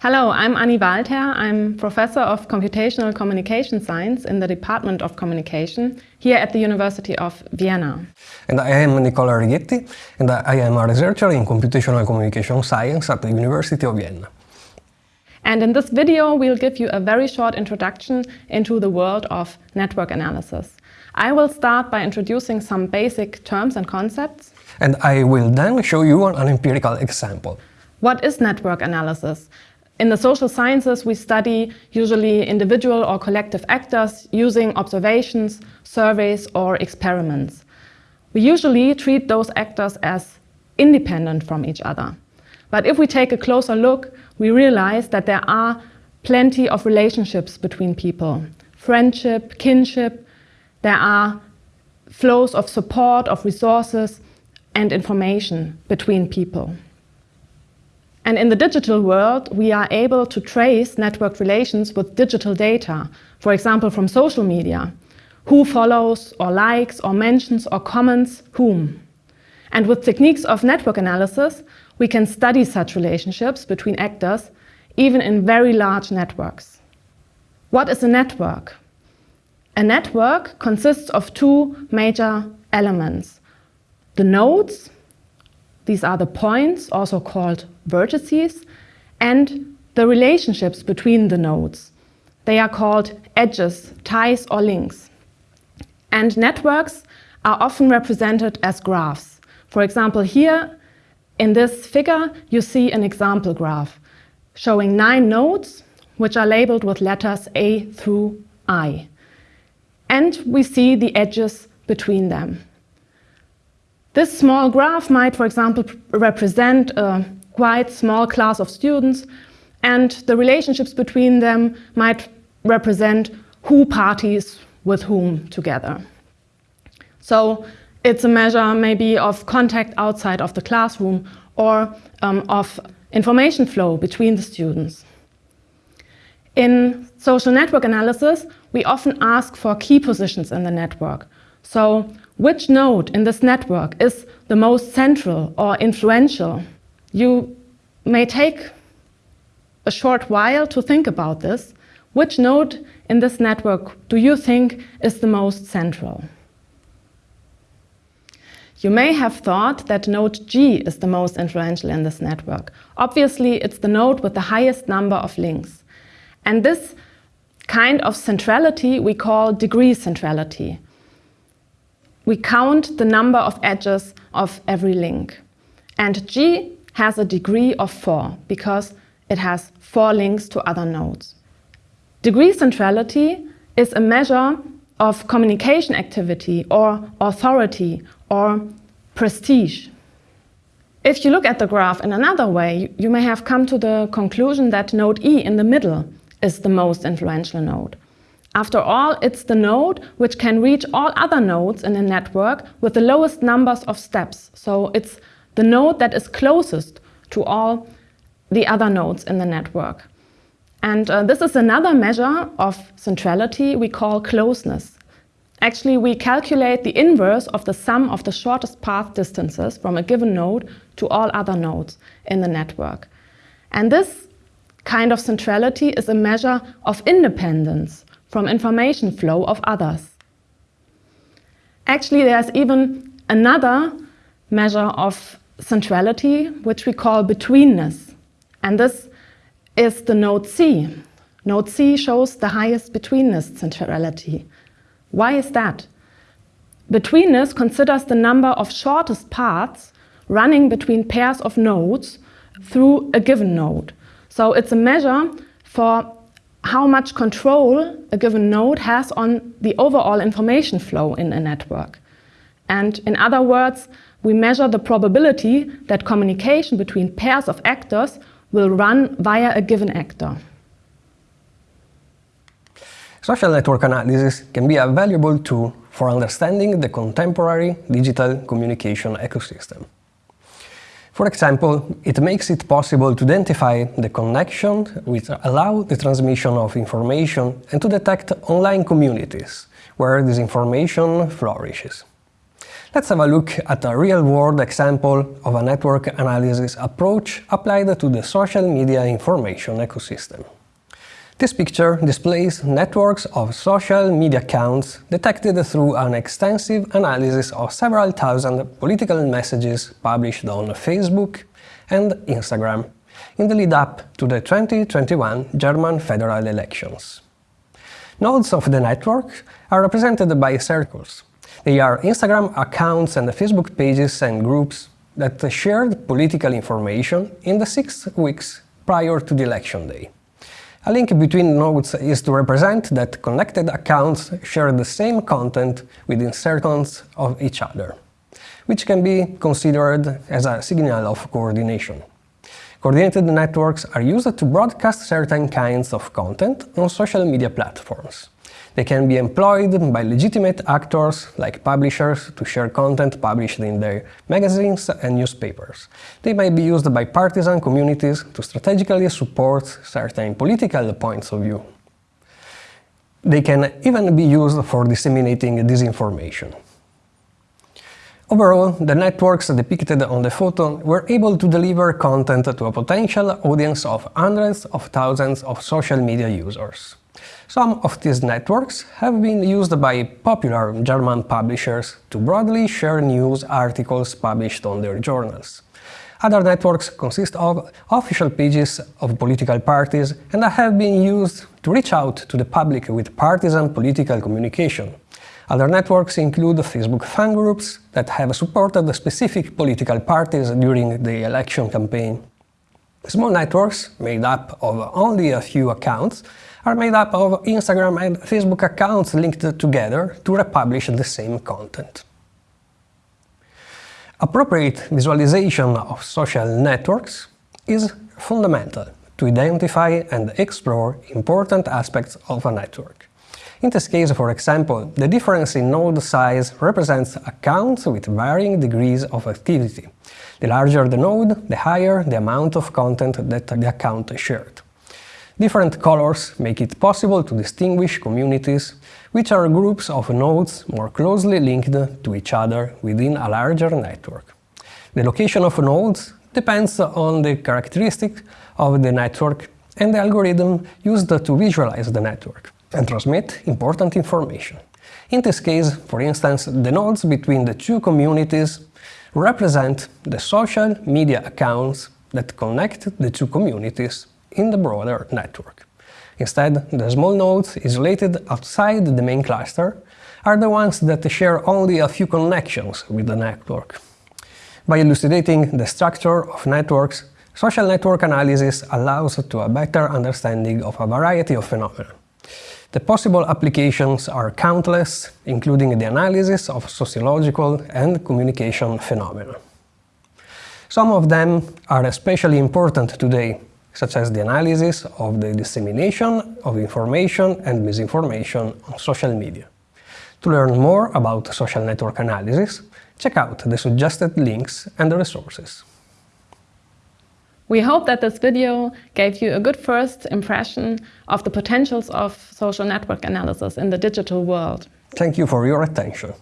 Hello, I'm Annie Waldherr. I'm Professor of Computational Communication Science in the Department of Communication here at the University of Vienna. And I am Nicola Righetti, and I am a researcher in Computational Communication Science at the University of Vienna. And in this video, we'll give you a very short introduction into the world of network analysis. I will start by introducing some basic terms and concepts. And I will then show you an empirical example. What is network analysis? In the social sciences, we study usually individual or collective actors using observations, surveys or experiments. We usually treat those actors as independent from each other. But if we take a closer look, we realize that there are plenty of relationships between people. Friendship, kinship, there are flows of support, of resources and information between people. And in the digital world, we are able to trace network relations with digital data, for example, from social media. Who follows or likes or mentions or comments whom. And with techniques of network analysis, we can study such relationships between actors, even in very large networks. What is a network? A network consists of two major elements. The nodes, these are the points, also called vertices, and the relationships between the nodes. They are called edges, ties or links. And networks are often represented as graphs. For example, here in this figure, you see an example graph showing nine nodes, which are labeled with letters A through I. And we see the edges between them. This small graph might, for example, represent a quite small class of students and the relationships between them might represent who parties with whom together. So it's a measure maybe of contact outside of the classroom or um, of information flow between the students. In social network analysis, we often ask for key positions in the network. So which node in this network is the most central or influential? You may take a short while to think about this. Which node in this network do you think is the most central? You may have thought that node G is the most influential in this network. Obviously, it's the node with the highest number of links. And this kind of centrality we call degree centrality we count the number of edges of every link. And G has a degree of 4 because it has four links to other nodes. Degree centrality is a measure of communication activity or authority or prestige. If you look at the graph in another way, you may have come to the conclusion that node E in the middle is the most influential node. After all, it's the node which can reach all other nodes in a network with the lowest numbers of steps. So it's the node that is closest to all the other nodes in the network. And uh, this is another measure of centrality we call closeness. Actually, we calculate the inverse of the sum of the shortest path distances from a given node to all other nodes in the network. And this kind of centrality is a measure of independence from information flow of others. Actually, there's even another measure of centrality, which we call betweenness. And this is the node C. Node C shows the highest betweenness centrality. Why is that? Betweenness considers the number of shortest paths running between pairs of nodes through a given node. So it's a measure for how much control a given node has on the overall information flow in a network. And in other words, we measure the probability that communication between pairs of actors will run via a given actor. Social network analysis can be a valuable tool for understanding the contemporary digital communication ecosystem. For example, it makes it possible to identify the connection which allow the transmission of information and to detect online communities where this information flourishes. Let's have a look at a real-world example of a network analysis approach applied to the social media information ecosystem. This picture displays networks of social media accounts detected through an extensive analysis of several thousand political messages published on Facebook and Instagram in the lead-up to the 2021 German federal elections. Nodes of the network are represented by circles, they are Instagram accounts and Facebook pages and groups that shared political information in the six weeks prior to the election day. A link between nodes is to represent that connected accounts share the same content within circles of each other, which can be considered as a signal of coordination. Coordinated networks are used to broadcast certain kinds of content on social media platforms. They can be employed by legitimate actors, like publishers, to share content published in their magazines and newspapers. They may be used by partisan communities to strategically support certain political points of view. They can even be used for disseminating disinformation. Overall, the networks depicted on the photo were able to deliver content to a potential audience of hundreds of thousands of social media users. Some of these networks have been used by popular German publishers to broadly share news articles published on their journals. Other networks consist of official pages of political parties and have been used to reach out to the public with partisan political communication. Other networks include Facebook fan groups that have supported specific political parties during the election campaign. Small networks, made up of only a few accounts, are made up of Instagram and Facebook accounts linked together to republish the same content. Appropriate visualization of social networks is fundamental to identify and explore important aspects of a network. In this case, for example, the difference in node size represents accounts with varying degrees of activity. The larger the node, the higher the amount of content that the account shared. Different colors make it possible to distinguish communities, which are groups of nodes more closely linked to each other within a larger network. The location of nodes depends on the characteristic of the network and the algorithm used to visualize the network and transmit important information. In this case, for instance, the nodes between the two communities represent the social media accounts that connect the two communities in the broader network. Instead, the small nodes isolated outside the main cluster are the ones that share only a few connections with the network. By elucidating the structure of networks, social network analysis allows to a better understanding of a variety of phenomena. The possible applications are countless, including the analysis of sociological and communication phenomena. Some of them are especially important today, such as the analysis of the dissemination of information and misinformation on social media. To learn more about social network analysis, check out the suggested links and the resources. We hope that this video gave you a good first impression of the potentials of social network analysis in the digital world. Thank you for your attention.